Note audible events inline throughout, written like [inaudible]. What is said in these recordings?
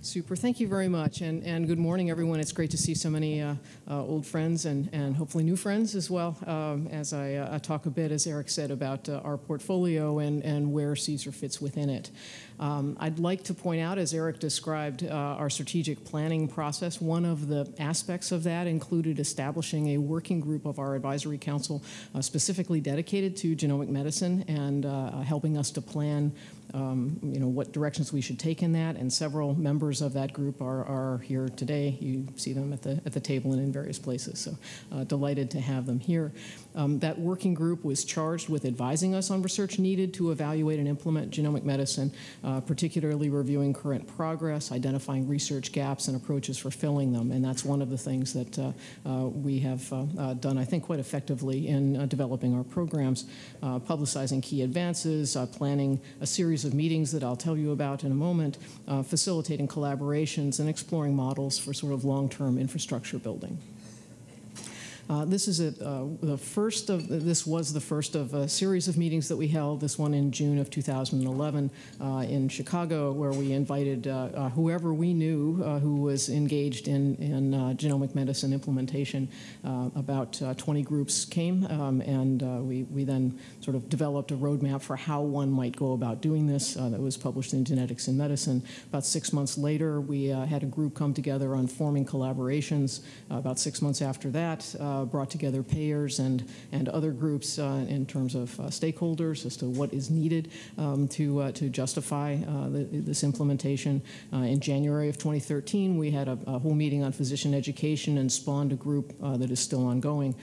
Super. Thank you very much. And, and good morning, everyone. It's great to see so many uh, uh, old friends and, and hopefully new friends as well um, as I uh, talk a bit, as Eric said, about uh, our portfolio and, and where CSER fits within it. Um, I'd like to point out, as Eric described, uh, our strategic planning process. One of the aspects of that included establishing a working group of our advisory council uh, specifically dedicated to genomic medicine and helping us to plan um, you know, what directions we should take in that, and several members of that group are, are here today. You see them at the, at the table and in various places, so uh, delighted to have them here. Um, that working group was charged with advising us on research needed to evaluate and implement genomic medicine, uh, particularly reviewing current progress, identifying research gaps and approaches for filling them, and that's one of the things that uh, uh we have uh, uh, done, I think, quite effectively in developing our programs, publicizing key advances, planning a series of meetings that I'll tell you about in a moment, uh, facilitating collaborations and exploring models for sort of long-term infrastructure building. Uh, this is a, uh, the first of this was the first of a series of meetings that we held. This one in June of 2011 uh, in Chicago, where we invited uh, whoever we knew who was engaged in in genomic medicine implementation. about 20 groups came, um, and we we then sort of developed a roadmap for how one might go about doing this. that was published in Genetics in Medicine. About six months later, we had a group come together on forming collaborations. about six months after that. Uh, brought together payers and, and other groups uh, in terms of uh, stakeholders as to what is needed um, to, to justify the, this implementation. in January of 2013, we had a, a, whole meeting on physician education and spawned a group that is still ongoing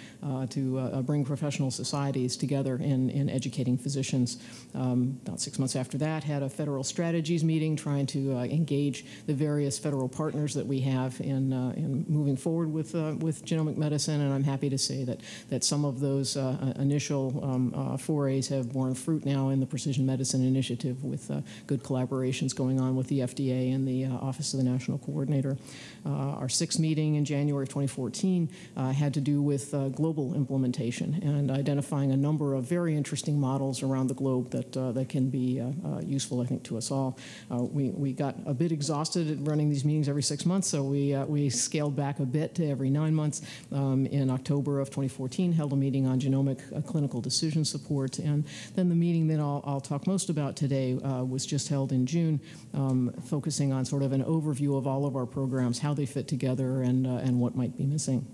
to bring professional societies together in, in educating physicians. Um, about six months after that, had a federal strategies meeting trying to engage the various federal partners that we have in, in moving forward with, with genomic medicine, and I'm happy to say that, that some of those uh, uh, initial um, uh, forays have borne fruit now in the Precision Medicine Initiative with good collaborations going on with the FDA and the Office of the National Coordinator. our sixth meeting in January of 2014 had to do with global implementation and identifying a number of very interesting models around the globe that, that can be useful, I think, to us all. we, we got a bit exhausted at running these meetings every six months, so we, we scaled back a bit to every nine months um, in October of 2014, held a meeting on genomic uh, clinical decision support. And then the meeting that I'll, I'll talk most about today uh, was just held in June, um, focusing on sort of an overview of all of our programs, how they fit together, and, uh, and what might be missing.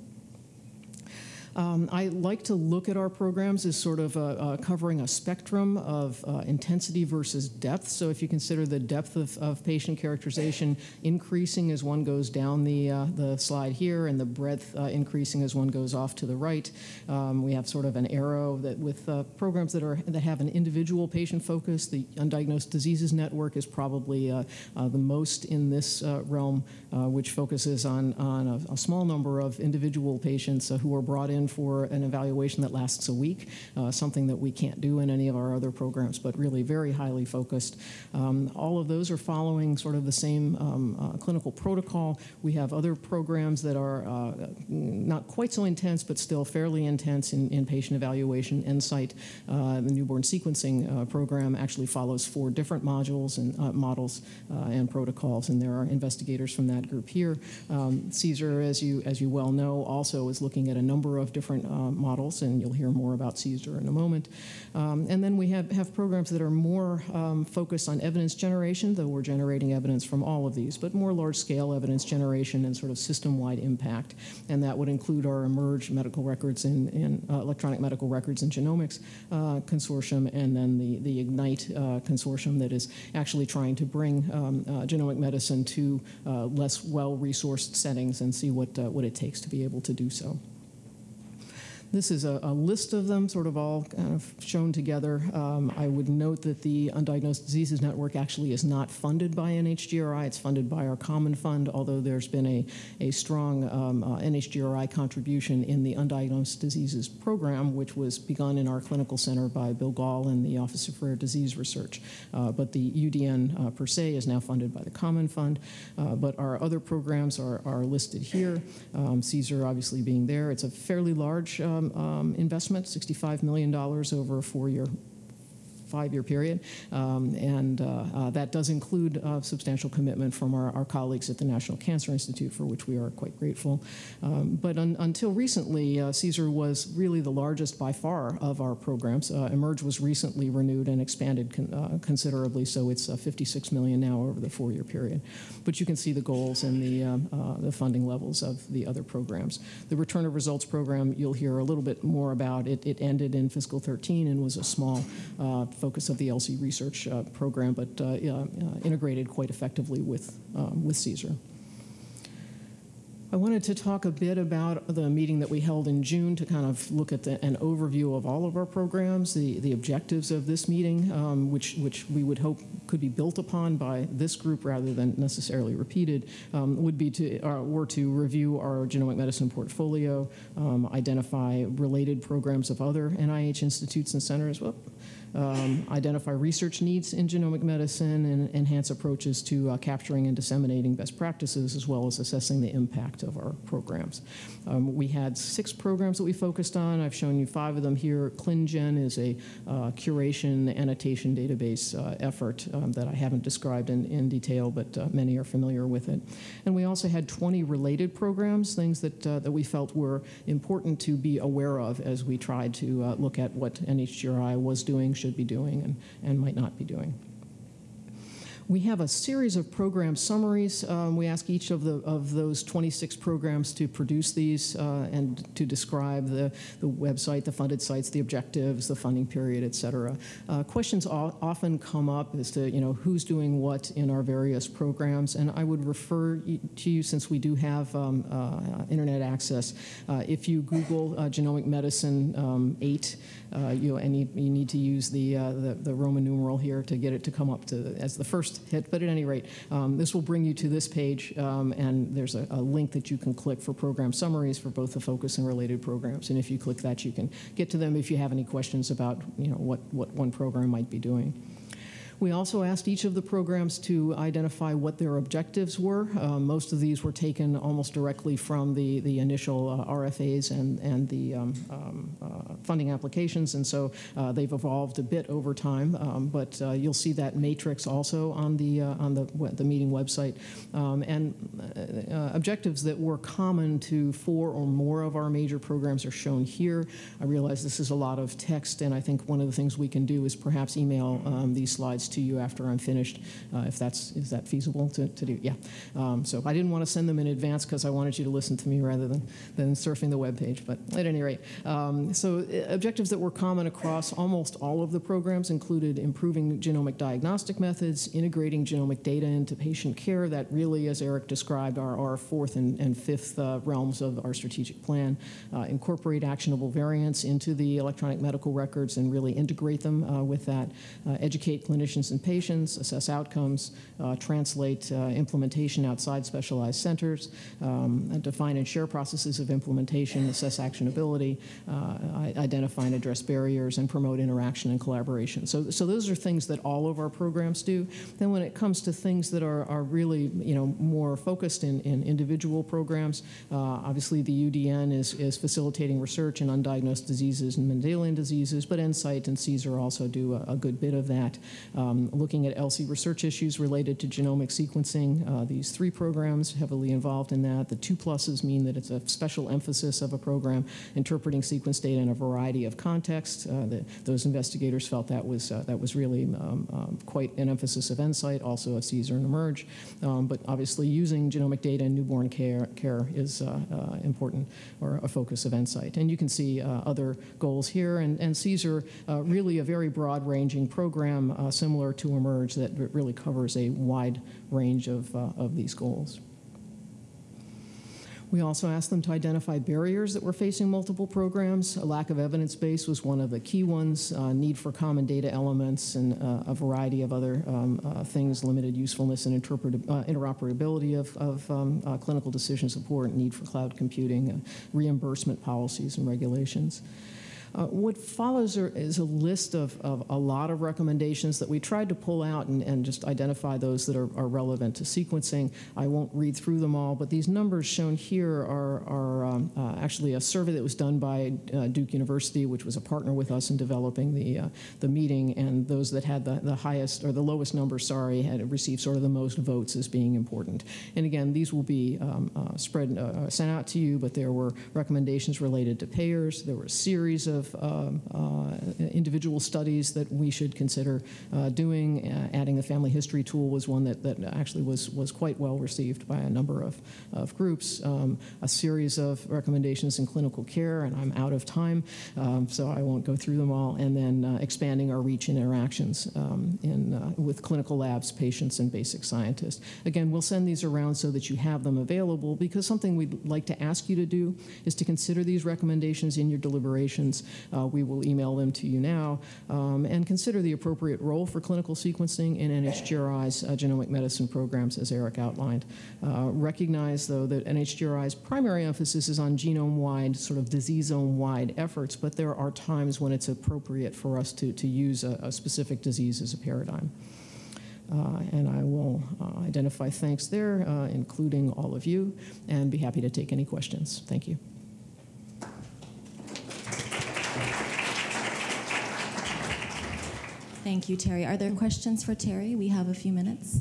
Um, I like to look at our programs as sort of covering a spectrum of uh, intensity versus depth. So if you consider the depth of, of, patient characterization increasing as one goes down the, uh, the slide here and the breadth uh, increasing as one goes off to the right, um, we have sort of an arrow that with uh, programs that, are, that have an individual patient focus, the Undiagnosed Diseases Network is probably the most in this realm, which focuses on, on a, a, small number of individual patients who are brought in in for an evaluation that lasts a week, uh, something that we can't do in any of our other programs, but really very highly focused. Um, all of those are following sort of the same um, uh, clinical protocol. We have other programs that are uh, not quite so intense, but still fairly intense in, in patient evaluation. NSIGHT, uh, the newborn sequencing uh, program, actually follows four different modules and uh, models and protocols, and there are investigators from that group here. Um, CSER, as you as you well know, also is looking at a number of different uh, models, and you'll hear more about CSER in a moment. Um, and then we have, have programs that are more um, focused on evidence generation, though we're generating evidence from all of these, but more large-scale evidence generation and sort of system-wide impact. And that would include our eMERGE medical records in uh, electronic medical records and genomics uh, consortium, and then the, the IGNITE uh, consortium that is actually trying to bring um, uh, genomic medicine to uh, less well-resourced settings and see what, what it takes to be able to do so. This is a, a, list of them, sort of all kind of shown together. Um, I would note that the Undiagnosed Diseases Network actually is not funded by NHGRI. It's funded by our Common Fund, although there's been a, a strong um, uh, NHGRI contribution in the Undiagnosed Diseases program, which was begun in our clinical center by Bill Gahl and the Office of Rare Disease Research. Uh, but the UDN uh, per se is now funded by the Common Fund. Uh, but our other programs are, are listed here. Um, CSER obviously being there. It's a fairly large um, um, investment, $65 million over a four-year five-year period. Um, and uh, uh, that does include uh, substantial commitment from our, our, colleagues at the National Cancer Institute, for which we are quite grateful. Um, but un until recently, CSER was really the largest by far of our programs. eMERGE was recently renewed and expanded con considerably, so it's 56 million now over the four-year period. But you can see the goals and the, the funding levels of the other programs. The Return of Results program, you'll hear a little bit more about. It, it ended in fiscal 13 and was a small uh, focus of the ELSI research uh, program, but uh, integrated quite effectively with, um, with CSER. I wanted to talk a bit about the meeting that we held in June to kind of look at the, an overview of all of our programs, the, the objectives of this meeting, um, which, which we would hope could be built upon by this group rather than necessarily repeated, um, would be to, uh, were to review our genomic medicine portfolio, um, identify related programs of other NIH institutes and centers, um, identify research needs in genomic medicine and enhance approaches to uh, capturing and disseminating best practices as well as assessing the impact of our programs. Um, we had six programs that we focused on. I've shown you five of them here. ClinGen is a uh, curation annotation database uh, effort um, that I haven't described in, in detail, but uh, many are familiar with it. And we also had 20 related programs, things that, uh, that we felt were important to be aware of as we tried to uh, look at what NHGRI was doing, should be doing and, and might not be doing. We have a series of program summaries. Um, we ask each of, the, of those 26 programs to produce these uh, and to describe the, the website, the funded sites, the objectives, the funding period, et cetera. Uh, questions often come up as to, you know, who's doing what in our various programs, and I would refer to you, since we do have um, uh, internet access, uh, if you Google uh, genomic medicine um, 8, uh, you, and you, you, need to use the, the, the Roman numeral here to get it to come up to as the first hit, but at any rate, um, this will bring you to this page, um, and there's a, a, link that you can click for program summaries for both the focus and related programs. And if you click that, you can get to them if you have any questions about you know, what, what one program might be doing. We also asked each of the programs to identify what their objectives were. Uh, most of these were taken almost directly from the, the initial uh, RFAs and, and the um, um, uh, funding applications, and so uh, they've evolved a bit over time. Um, but uh, you'll see that matrix also on the, uh, on the, the meeting website. Um, and objectives that were common to four or more of our major programs are shown here. I realize this is a lot of text, and I think one of the things we can do is perhaps email um, these slides to you after I'm finished, uh, if that's is that feasible to, to do. Yeah. Um, so I didn't want to send them in advance because I wanted you to listen to me rather than, than surfing the web page. But at any rate, um, so uh, objectives that were common across almost all of the programs included improving genomic diagnostic methods, integrating genomic data into patient care. That really, as Eric described, are our fourth and, and fifth uh, realms of our strategic plan. Uh, incorporate actionable variants into the electronic medical records and really integrate them uh, with that. Uh, educate clinicians and patients, assess outcomes, uh, translate uh, implementation outside specialized centers, um, define and share processes of implementation, assess actionability, uh, identify and address barriers, and promote interaction and collaboration. So, so those are things that all of our programs do. Then when it comes to things that are, are really you know, more focused in, in individual programs, uh, obviously the UDN is, is facilitating research in undiagnosed diseases and Mendelian diseases, but NSIGHT and CSER also do a, a good bit of that. Um, um, looking at ELSI research issues related to genomic sequencing. Uh, these three programs heavily involved in that. The two pluses mean that it's a special emphasis of a program interpreting sequence data in a variety of contexts. Uh, those investigators felt that was uh, that was really um, um, quite an emphasis of NSIGHT, also of CSER and eMERGE. Um, but obviously, using genomic data in newborn care care is uh, uh, important or a focus of NSIGHT. And you can see other goals here. And, and CSER really a very broad-ranging program, similar similar to eMERGE that really covers a wide range of, uh, of these goals. We also asked them to identify barriers that were facing multiple programs. A lack of evidence base was one of the key ones, uh, need for common data elements, and uh, a variety of other um, uh, things, limited usefulness and uh, interoperability of, of um, uh, clinical decision support, need for cloud computing, uh, reimbursement policies and regulations. Uh, what follows are, is a list of, of a lot of recommendations that we tried to pull out and, and just identify those that are, are relevant to sequencing. I won't read through them all, but these numbers shown here are, are um, uh, actually a survey that was done by uh, Duke University, which was a partner with us in developing the, uh, the meeting, and those that had the, the highest, or the lowest number, sorry, had received sort of the most votes as being important. And again, these will be um, uh, spread, sent out to you, but there were recommendations related to payers. There were a series of um, uh, individual studies that we should consider uh, doing. Uh, adding a family history tool was one that, that actually was, was quite well received by a number of, of groups. Um, a series of recommendations in clinical care, and I'm out of time, um, so I won't go through them all. And then uh, expanding our reach and interactions um, in, uh, with clinical labs, patients, and basic scientists. Again, we'll send these around so that you have them available because something we'd like to ask you to do is to consider these recommendations in your deliberations. Uh, we will email them to you now um, and consider the appropriate role for clinical sequencing in NHGRI's uh, genomic medicine programs as Eric outlined. Uh, recognize, though, that NHGRI's primary emphasis is on genome-wide, sort of disease zone-wide efforts, but there are times when it's appropriate for us to, to use a, a specific disease as a paradigm. Uh, and I will uh, identify thanks there, uh, including all of you, and be happy to take any questions. Thank you. Thank you, Terry. Are there questions for Terry? We have a few minutes.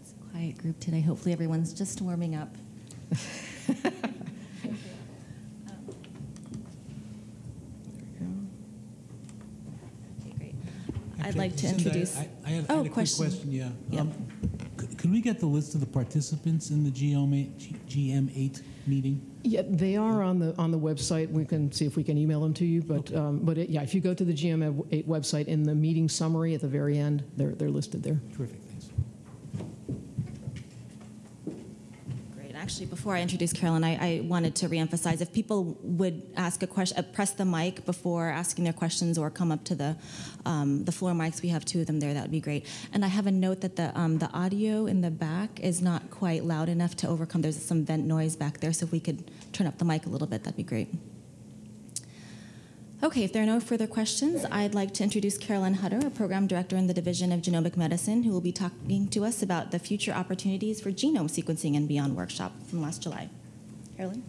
It's a quiet group today. Hopefully, everyone's just warming up. [laughs] Okay, great. I'd like to introduce. I I had I Oh, had a quick question. question, yeah. Yeah. Um, c- Could we get the list of the participants in the GM8 GM8 meeting? Yeah, they are on the on the website. We can see if we can email them to you. But um, but it, yeah, if you go to the GM8 website in the meeting summary at the very end, they're they're listed there. Terrific, thanks. Great. Actually, before I introduce Carolyn, I, I wanted to reemphasize if people would ask a question, uh, press the mic before asking their questions or come up to the, um, the floor mics. We have two of them there. That would be great. And I have a note that the, um, the audio in the back is not quite loud enough to overcome. There's some vent noise back there, so if we could turn up the mic a little bit, that'd be great. Okay, if there are no further questions, I'd like to introduce Carolyn Hutter, a program director in the Division of Genomic Medicine, who will be talking to us about the future opportunities for genome sequencing and beyond workshop from last July. Carolyn?